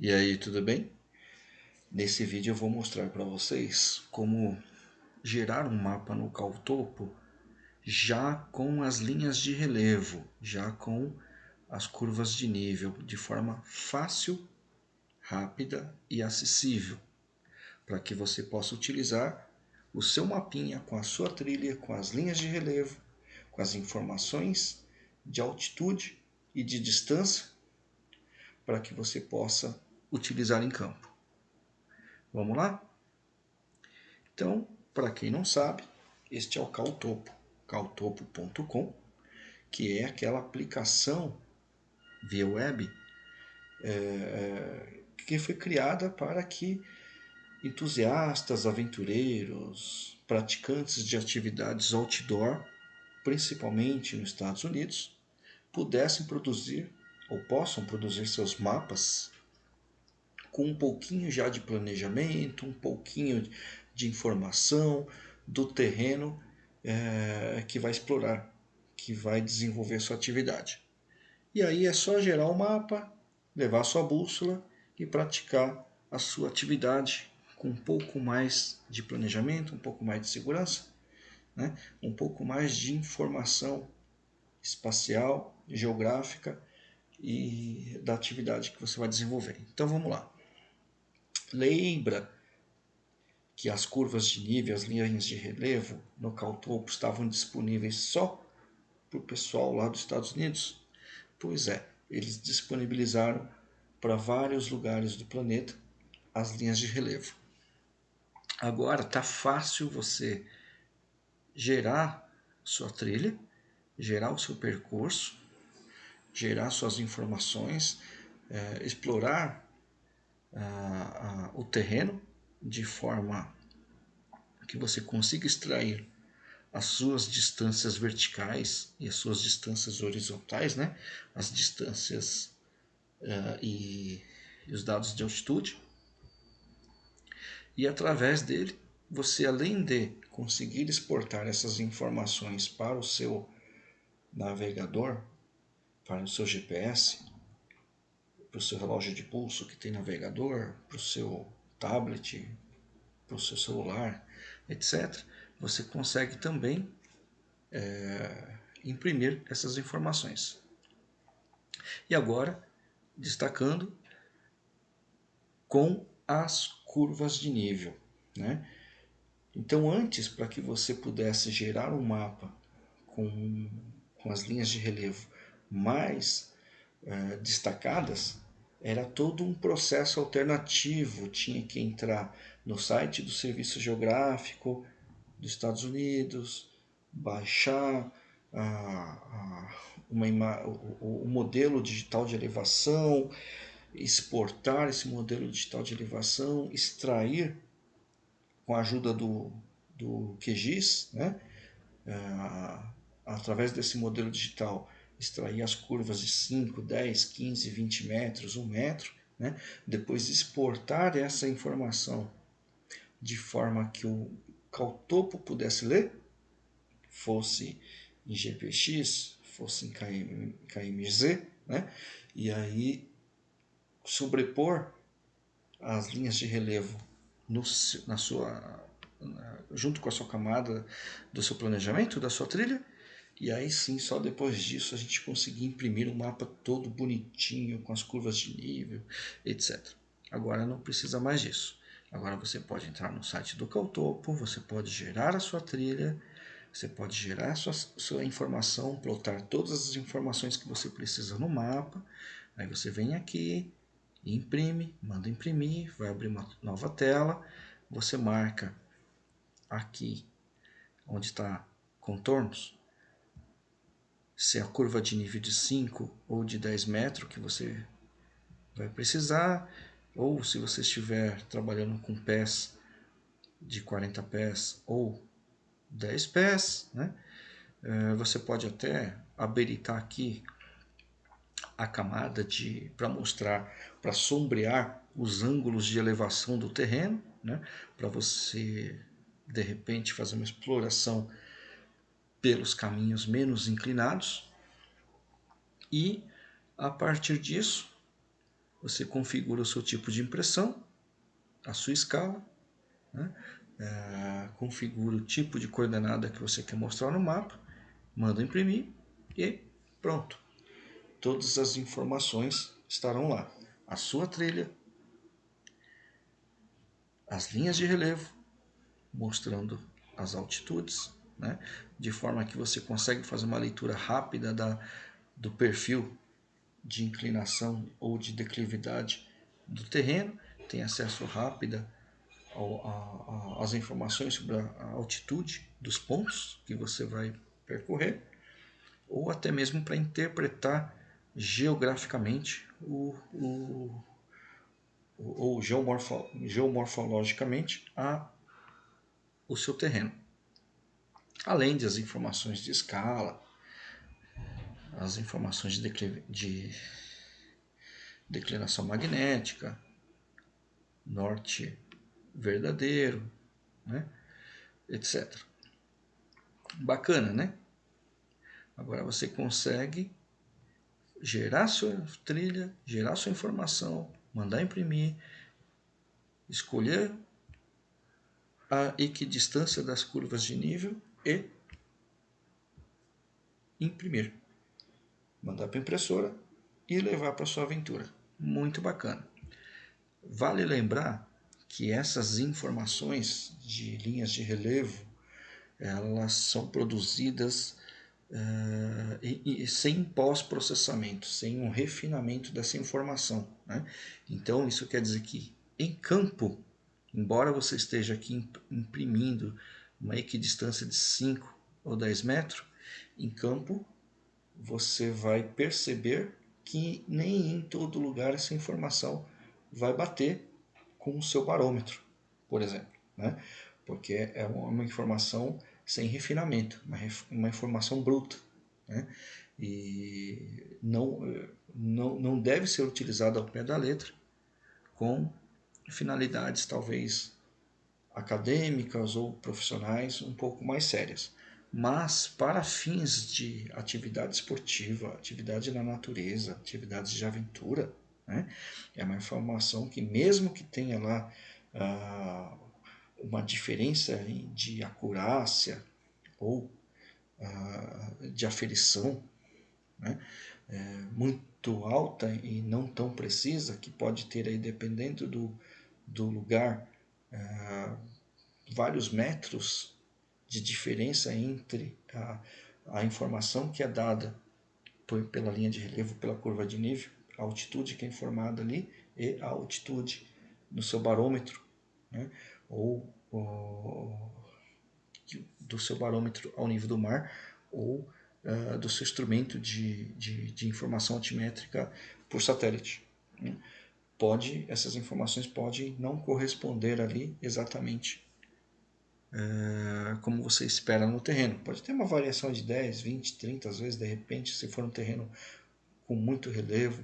E aí, tudo bem? Nesse vídeo eu vou mostrar para vocês como gerar um mapa no Caltopo já com as linhas de relevo, já com as curvas de nível, de forma fácil, rápida e acessível, para que você possa utilizar o seu mapinha com a sua trilha, com as linhas de relevo, com as informações de altitude e de distância, para que você possa utilizar em campo. Vamos lá? Então, para quem não sabe, este é o Caltopo, caltopo.com, que é aquela aplicação via web é, que foi criada para que entusiastas, aventureiros, praticantes de atividades outdoor, principalmente nos Estados Unidos, pudessem produzir ou possam produzir seus mapas com um pouquinho já de planejamento, um pouquinho de informação do terreno é, que vai explorar, que vai desenvolver sua atividade. E aí é só gerar o um mapa, levar sua bússola e praticar a sua atividade com um pouco mais de planejamento, um pouco mais de segurança, né? um pouco mais de informação espacial, geográfica e da atividade que você vai desenvolver. Então vamos lá. Lembra que as curvas de nível, as linhas de relevo no Caltopo estavam disponíveis só para o pessoal lá dos Estados Unidos? Pois é, eles disponibilizaram para vários lugares do planeta as linhas de relevo. Agora está fácil você gerar sua trilha, gerar o seu percurso, gerar suas informações, é, explorar o terreno de forma que você consiga extrair as suas distâncias verticais e as suas distâncias horizontais, né? as distâncias uh, e, e os dados de altitude. E através dele, você além de conseguir exportar essas informações para o seu navegador, para o seu GPS, para o seu relógio de pulso que tem navegador, para o seu tablet, para o seu celular, etc., você consegue também é, imprimir essas informações. E agora, destacando com as curvas de nível. Né? Então, antes, para que você pudesse gerar um mapa com, com as linhas de relevo mais é, destacadas, era todo um processo alternativo. Tinha que entrar no site do Serviço Geográfico dos Estados Unidos, baixar o, o modelo digital de elevação, exportar esse modelo digital de elevação, extrair com a ajuda do, do QGIS, né? Ah, através desse modelo digital, extrair as curvas de 5, 10, 15, 20 metros, 1 metro, né? depois exportar essa informação de forma que o Caltopo pudesse ler, fosse em GPX, fosse em KM, KMZ, né? e aí sobrepor as linhas de relevo no, na sua, na, junto com a sua camada do seu planejamento, da sua trilha, e aí sim, só depois disso a gente conseguir imprimir um mapa todo bonitinho, com as curvas de nível, etc. Agora não precisa mais disso. Agora você pode entrar no site do Caltopo, você pode gerar a sua trilha, você pode gerar a sua, sua informação, plotar todas as informações que você precisa no mapa. Aí você vem aqui, imprime, manda imprimir, vai abrir uma nova tela, você marca aqui onde está contornos, se a curva de nível de 5 ou de 10 metros que você vai precisar, ou se você estiver trabalhando com pés de 40 pés ou 10 pés, né? É, você pode até habilitar aqui a camada de para mostrar, para sombrear os ângulos de elevação do terreno, né? para você de repente fazer uma exploração pelos caminhos menos inclinados e a partir disso você configura o seu tipo de impressão, a sua escala, né? é, configura o tipo de coordenada que você quer mostrar no mapa, manda imprimir e pronto. Todas as informações estarão lá. A sua trilha, as linhas de relevo, mostrando as altitudes, né? de forma que você consegue fazer uma leitura rápida da, do perfil de inclinação ou de declividade do terreno, tem acesso rápido às informações sobre a altitude dos pontos que você vai percorrer, ou até mesmo para interpretar geograficamente o, o, ou geomorfo, geomorfologicamente a, o seu terreno. Além das informações de escala, as informações de, de declinação magnética, norte verdadeiro, né? etc. Bacana, né? Agora você consegue gerar sua trilha, gerar sua informação, mandar imprimir, escolher a equidistância das curvas de nível e imprimir mandar para a impressora e levar para sua aventura. Muito bacana. Vale lembrar que essas informações de linhas de relevo elas são produzidas uh, e, e sem pós-processamento, sem um refinamento dessa informação. Né? Então isso quer dizer que em campo, embora você esteja aqui imprimindo uma equidistância de 5 ou 10 metros, em campo você vai perceber que nem em todo lugar essa informação vai bater com o seu barômetro, por exemplo, né? porque é uma informação sem refinamento, uma, uma informação bruta, né? e não, não, não deve ser utilizada ao pé da letra com finalidades talvez acadêmicas ou profissionais um pouco mais sérias. Mas para fins de atividade esportiva, atividade na natureza, atividades de aventura, né, é uma informação que mesmo que tenha lá ah, uma diferença de acurácia ou ah, de aferição né, é, muito alta e não tão precisa, que pode ter aí, dependendo do, do lugar, ah, vários metros de diferença entre a, a informação que é dada por, pela linha de relevo, pela curva de nível, a altitude que é informada ali e a altitude no seu barômetro, né? ou, ou do seu barômetro ao nível do mar, ou uh, do seu instrumento de, de, de, informação altimétrica por satélite. Né? Pode, essas informações podem não corresponder ali exatamente é, como você espera no terreno. Pode ter uma variação de 10, 20, 30, às vezes, de repente, se for um terreno com muito relevo,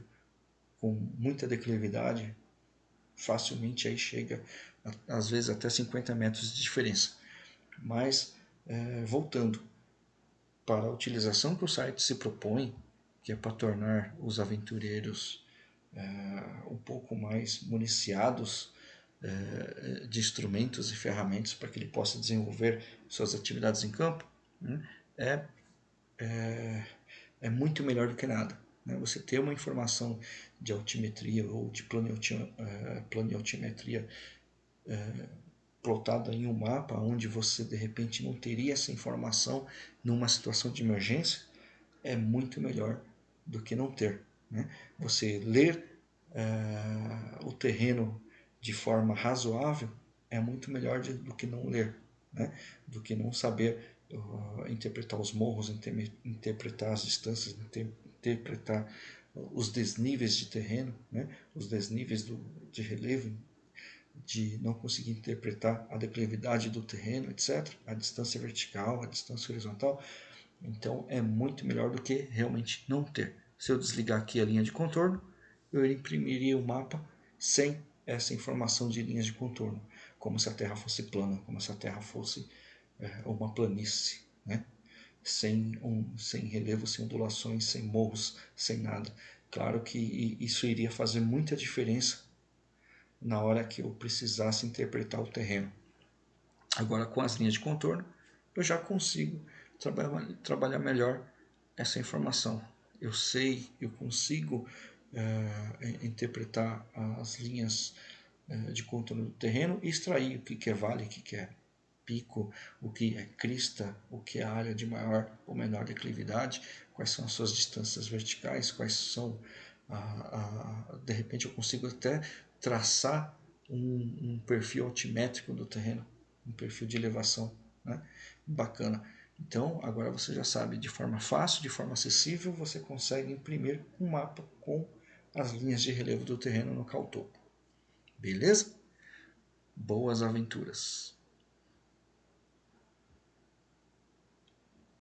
com muita declividade, facilmente aí chega, às vezes, até 50 metros de diferença. Mas, é, voltando para a utilização que o site se propõe, que é para tornar os aventureiros é, um pouco mais municiados eh, de instrumentos e ferramentas para que ele possa desenvolver suas atividades em campo, né, é, é, é, muito melhor do que nada. Né? Você ter uma informação de altimetria ou de eh, planiotimetria é, plotada em um mapa onde você de repente não teria essa informação numa situação de emergência é muito melhor do que não ter. Né? Você ler o terreno de forma razoável é muito melhor de, do que não ler, né? do que não saber uh, interpretar os morros, inter, interpretar as distâncias, inter, interpretar os desníveis de terreno, né? os desníveis do, de relevo, de não conseguir interpretar a declividade do terreno, etc., a distância vertical, a distância horizontal. Então é muito melhor do que realmente não ter. Se eu desligar aqui a linha de contorno, eu imprimiria o mapa sem essa informação de linhas de contorno, como se a Terra fosse plana, como se a Terra fosse é, uma planície, né? sem, um, sem relevo, sem ondulações, sem morros, sem nada. Claro que isso iria fazer muita diferença na hora que eu precisasse interpretar o terreno. Agora, com as linhas de contorno, eu já consigo trabalhar, trabalhar melhor essa informação. Eu sei, eu consigo é, interpretar as linhas é, de contorno do terreno e extrair o que é vale, o que é pico, o que é crista, o que é área de maior ou menor declividade, quais são as suas distâncias verticais, quais são, de repente eu consigo até traçar um, um, perfil altimétrico do terreno, um perfil de elevação, né? bacana. Então agora você já sabe, de forma fácil, de forma acessível, você consegue imprimir um mapa com as linhas de relevo do terreno no caltopo. Beleza? Boas aventuras!